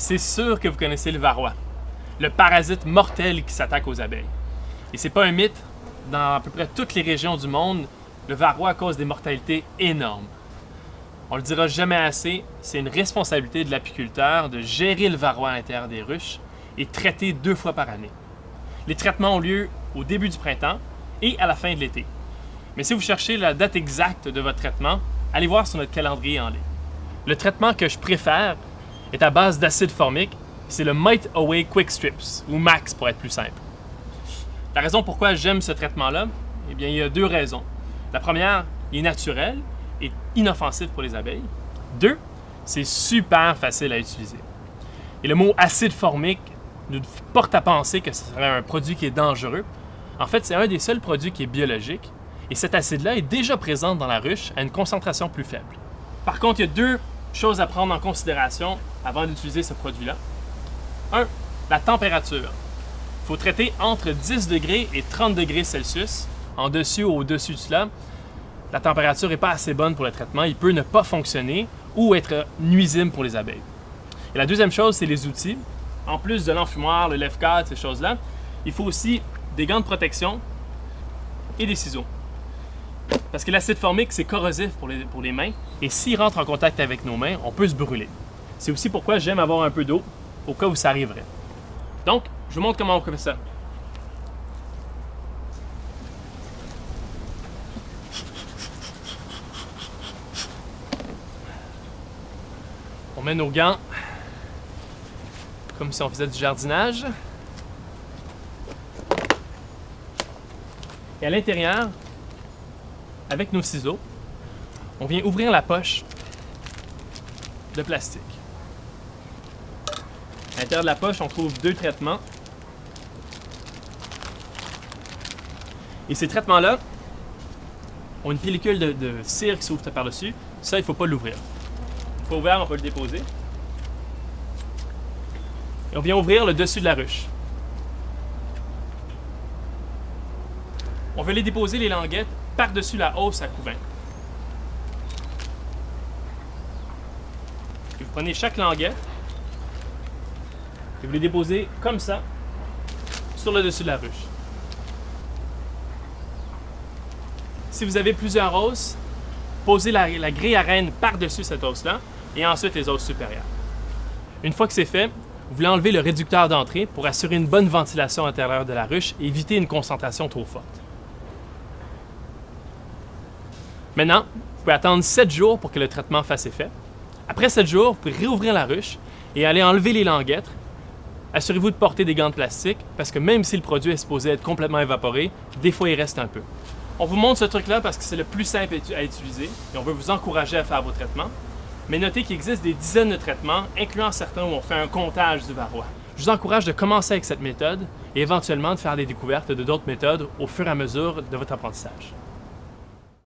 C'est sûr que vous connaissez le varroa, le parasite mortel qui s'attaque aux abeilles. Et c'est pas un mythe, dans à peu près toutes les régions du monde, le varroa cause des mortalités énormes. On le dira jamais assez, c'est une responsabilité de l'apiculteur de gérer le varroa à l'intérieur des ruches et traiter deux fois par année. Les traitements ont lieu au début du printemps et à la fin de l'été. Mais si vous cherchez la date exacte de votre traitement, allez voir sur notre calendrier en ligne. Le traitement que je préfère est à base d'acide formique, c'est le Might Away Quick Strips, ou MAX pour être plus simple. La raison pourquoi j'aime ce traitement-là, eh bien, il y a deux raisons. La première, il est naturel et inoffensif pour les abeilles. Deux, c'est super facile à utiliser. Et le mot acide formique nous porte à penser que ce serait un produit qui est dangereux. En fait, c'est un des seuls produits qui est biologique et cet acide-là est déjà présent dans la ruche à une concentration plus faible. Par contre, il y a deux choses à prendre en considération avant d'utiliser ce produit-là. Un, la température. Il faut traiter entre 10 degrés et 30 degrés Celsius, en dessus ou au-dessus de cela. La température n'est pas assez bonne pour le traitement, il peut ne pas fonctionner ou être nuisible pour les abeilles. Et la deuxième chose, c'est les outils. En plus de l'enfumoir, le lève-cadre, ces choses-là, il faut aussi des gants de protection et des ciseaux. Parce que l'acide formique, c'est corrosif pour les, pour les mains, et s'il rentre en contact avec nos mains, on peut se brûler. C'est aussi pourquoi j'aime avoir un peu d'eau, au cas où ça arriverait. Donc, je vous montre comment on fait ça. On met nos gants comme si on faisait du jardinage. Et à l'intérieur, avec nos ciseaux, on vient ouvrir la poche de plastique. À l'intérieur de la poche, on trouve deux traitements. Et ces traitements-là ont une pellicule de, cire qui s'ouvre par-dessus. Ça, il ne faut pas l'ouvrir. Une fois ouvert, on peut le déposer. Et on vient ouvrir le dessus de la ruche. On veut les déposer, les languettes, par-dessus la hausse à couvain. vous prenez chaque languette et vous les déposez comme ça sur le dessus de la ruche. Si vous avez plusieurs hausses, posez la, la grille à reine par-dessus cette hausse-là et ensuite les hausses supérieures. Une fois que c'est fait, vous voulez enlever le réducteur d'entrée pour assurer une bonne ventilation à l'intérieur de la ruche et éviter une concentration trop forte. Maintenant, vous pouvez attendre 7 jours pour que le traitement fasse effet. Après 7 jours, vous pouvez réouvrir la ruche et aller enlever les languettes. Assurez-vous de porter des gants de plastique parce que même si le produit est supposé être complètement évaporé, des fois il reste un peu. On vous montre ce truc-là parce que c'est le plus simple à utiliser et on veut vous encourager à faire vos traitements. Mais notez qu'il existe des dizaines de traitements, incluant certains où on fait un comptage du varroa. Je vous encourage de commencer avec cette méthode et éventuellement de faire des découvertes de d'autres méthodes au fur et à mesure de votre apprentissage.